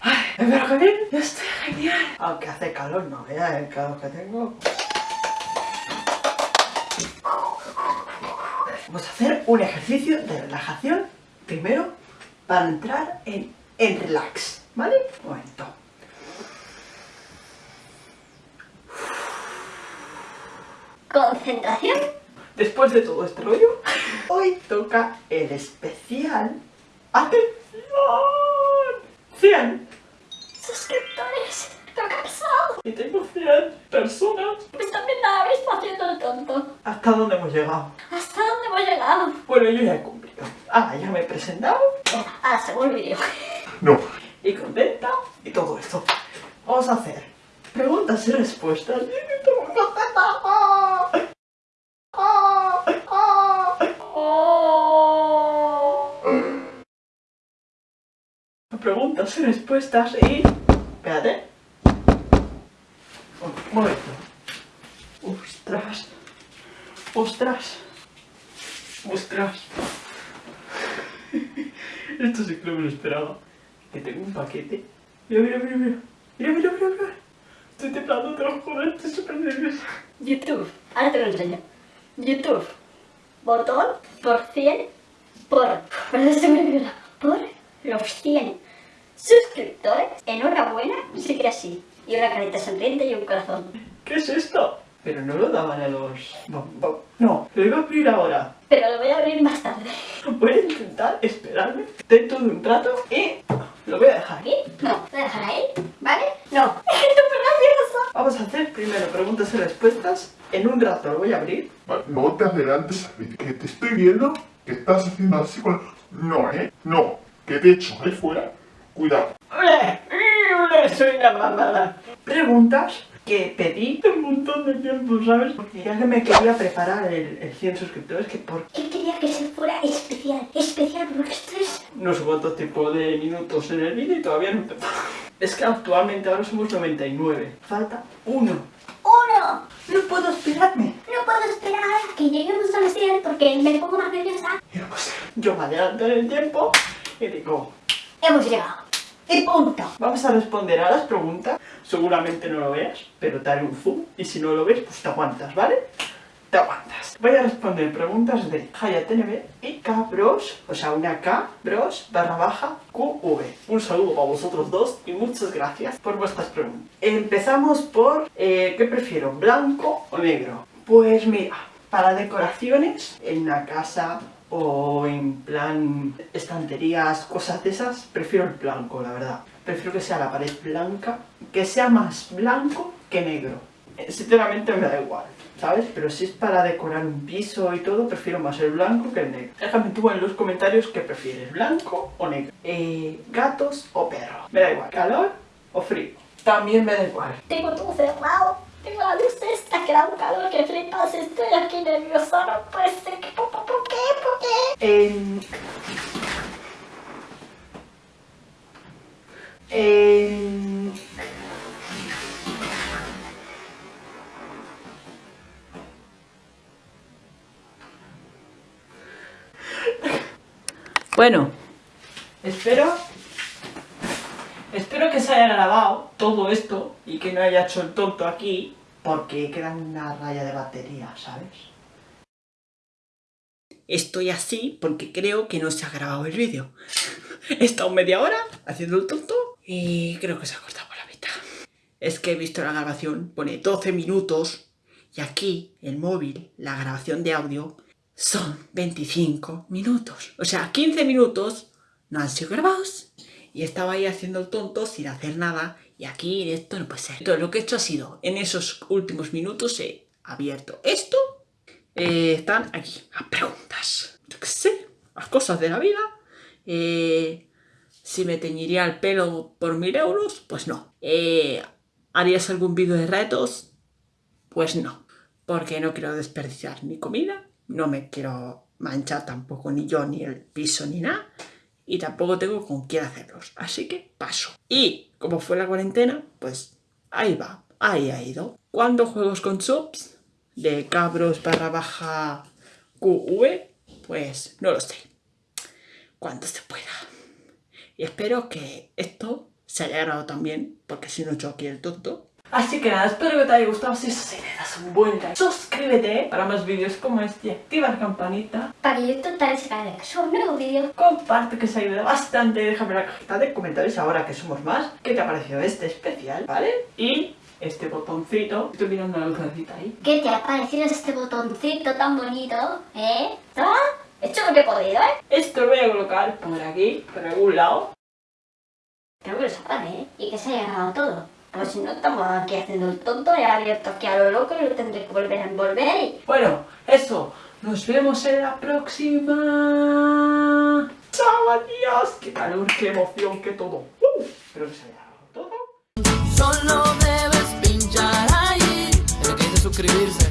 Ay, pero que bien, yo estoy genial. Aunque hace calor, no veas el calor que tengo. Vamos a hacer un ejercicio de relajación primero para entrar en, en relax, ¿vale? Un momento. Concentración. Después de todo este rollo, hoy toca el especial. ¡Atención! 100. Suscriptores. Y tengo 100 personas. Pues también la habéis haciendo el tonto. ¿Hasta dónde hemos llegado? ¿Hasta dónde hemos llegado? Bueno, yo ya he cumplido. Ah, ya me he presentado. Ahora según el vídeo. No. Y contenta. Y todo esto. Vamos a hacer preguntas y respuestas. Y respuestas y... Espérate. Un momento. Ostras. Ostras. Ostras. Esto sí que no me lo esperaba. Que tengo un paquete. Mira, mira, mira, mira. Mira, mira, mira, mira. Estoy temblando, te lo juro, estoy súper nerviosa. YouTube. Ahora te lo enseño. YouTube. Botón por 100 por... Por 100 suscriptores. Enhorabuena. Sí que así. Y una carita sonriente y un corazón. ¿Qué es esto? Pero no lo daban a los... No, lo iba a abrir ahora. Pero lo voy a abrir más tarde. Voy a intentar esperarme dentro de un rato y lo voy a dejar. ¿Aquí? No. ¿Voy a dejar ahí? ¿Vale? No. Súper nerviosa. Vamos a hacer primero preguntas y respuestas. En un rato lo voy a abrir. Vale, No te adelantes, que te estoy viendo que estás haciendo así con... No, ¿eh? No. Que te echo ahí fuera. Cuidado. Soy una mamada. Preguntas que pedí un montón de tiempo, ¿sabes? Porque ya que me quería preparar el, el 100 suscriptores, que por... Él quería que se fuera especial. Especial porque esto es... No sé cuánto tipo de minutos en el vídeo y todavía no te Es que actualmente ahora somos 99. Falta uno. ¡Uno! No puedo esperarme. No puedo esperar a que lleguemos a los 100 porque me pongo más nerviosa. Yo me adelanto en el tiempo y digo, Hemos llegado. Y punto. vamos a responder a las preguntas. Seguramente no lo veas, pero te haré un zoom. Y si no lo ves, pues te aguantas, ¿vale? Te aguantas. Voy a responder preguntas de HayaTNB y Kbros, o sea, una K, bros, barra baja, QV. Un saludo para vosotros dos y muchas gracias por vuestras preguntas. Empezamos por, eh, ¿qué prefiero, blanco o negro? Pues mira, para decoraciones, en una casa o en plan estanterías, cosas de esas, prefiero el blanco, la verdad. Prefiero que sea la pared blanca, que sea más blanco que negro. Sinceramente me da igual, ¿sabes? Pero si es para decorar un piso y todo, prefiero más el blanco que el negro. Déjame tú en los comentarios qué prefieres, blanco o negro. Eh, gatos o perros. Me da igual, calor o frío. También me da igual. Tengo todo cerrado. Tengo la luz esta que da un calor que flipas. Estoy aquí nerviosa. No puede ser. que- ¿Por, por, por qué? En... En... Bueno, espero... Espero que se haya grabado todo esto y que no haya hecho el tonto aquí porque queda una raya de batería, ¿sabes? Estoy así porque creo que no se ha grabado el vídeo. He estado media hora haciendo el tonto y creo que se ha cortado por la mitad. Es que he visto la grabación, pone 12 minutos y aquí el móvil, la grabación de audio, son 25 minutos. O sea, 15 minutos no han sido grabados y estaba ahí haciendo el tonto sin hacer nada y aquí esto no puede ser. Entonces lo que he hecho ha sido, en esos últimos minutos he abierto esto eh, están aquí las preguntas. Yo qué sé, las cosas de la vida. Eh, si me teñiría el pelo por mil euros, pues no. Eh, ¿Harías algún vídeo de retos? Pues no. Porque no quiero desperdiciar ni comida, no me quiero manchar tampoco ni yo, ni el piso, ni nada. Y tampoco tengo con quién hacerlos. Así que paso. Y como fue la cuarentena, pues ahí va, ahí ha ido. ¿Cuándo juegos con subs? De cabros barra baja QV, Pues no lo sé. Cuando se pueda. Y espero que esto se haya grabado también, porque si no yo aquí el tonto. Así que nada, espero que te haya gustado. Si es así, le das un buen like. Suscríbete para más vídeos como este. Activa la campanita. Para que YouTube te avise cada que un nuevo vídeo. Comparte que se ayuda bastante. Déjame en la cajita de comentarios ahora que somos más. ¿Qué te ha parecido este especial? ¿Vale? Y este botoncito. Estoy mirando la lucecita ahí. ¿Qué te ha parecido este botoncito tan bonito? ¿Eh? ¿Ah? Hecho lo que he podido, ¿eh? Esto lo voy a colocar por aquí, por algún lado. Creo que lo sepan, ¿eh? Y que se haya grabado todo. Pues si no, estamos aquí haciendo el tonto y abierto aquí a lo loco y lo tendré que volver a envolver y... Bueno, eso. Nos vemos en la próxima. ¡Chao, adiós! ¡Qué calor, qué emoción, qué todo! ¡Uh! Espero que se haya grabado todo. Solo primeiros